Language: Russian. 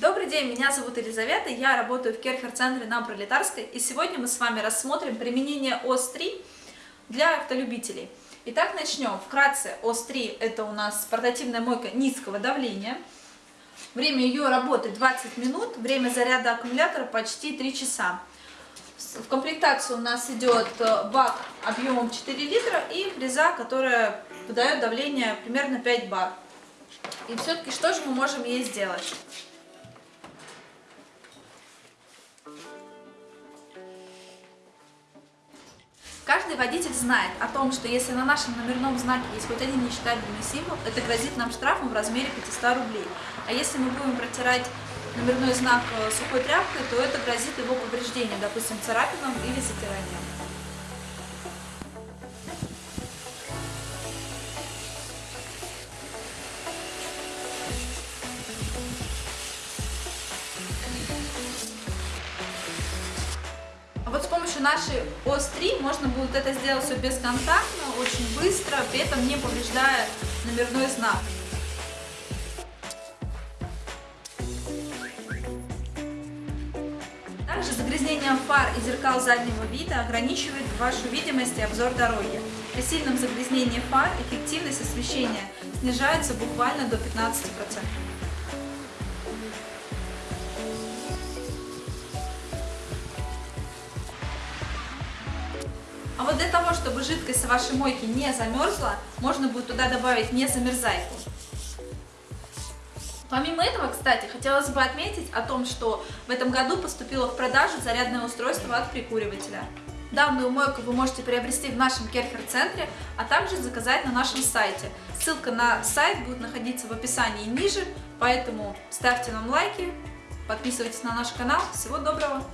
Добрый день, меня зовут Елизавета, я работаю в Керхер-центре на Пролетарской, и сегодня мы с вами рассмотрим применение ОС-3 для автолюбителей. Итак, начнем. Вкратце, ОС-3 это у нас портативная мойка низкого давления. Время ее работы 20 минут, время заряда аккумулятора почти 3 часа. В комплектацию у нас идет э, бак объемом 4 литра и фреза, которая выдает давление примерно 5 бар. И все-таки что же мы можем ей сделать? Каждый водитель знает о том, что если на нашем номерном знаке есть хоть один нечитабельный символ, это грозит нам штрафом в размере 500 рублей. А если мы будем протирать номерной знак э, сухой тряпкой, то это грозит его повреждением, допустим, царапином или затиранием. Помощью нашей ОС-3 можно будет это сделать все бесконтактно, очень быстро, при этом не повреждая номерной знак. Также загрязнение фар и зеркал заднего вида ограничивает вашу видимость и обзор дороги. При сильном загрязнении фар эффективность освещения снижается буквально до 15%. А вот для того, чтобы жидкость вашей мойке не замерзла, можно будет туда добавить незамерзайку. Помимо этого, кстати, хотелось бы отметить о том, что в этом году поступило в продажу зарядное устройство от прикуривателя. Данную мойку вы можете приобрести в нашем Керхер-центре, а также заказать на нашем сайте. Ссылка на сайт будет находиться в описании ниже, поэтому ставьте нам лайки, подписывайтесь на наш канал. Всего доброго!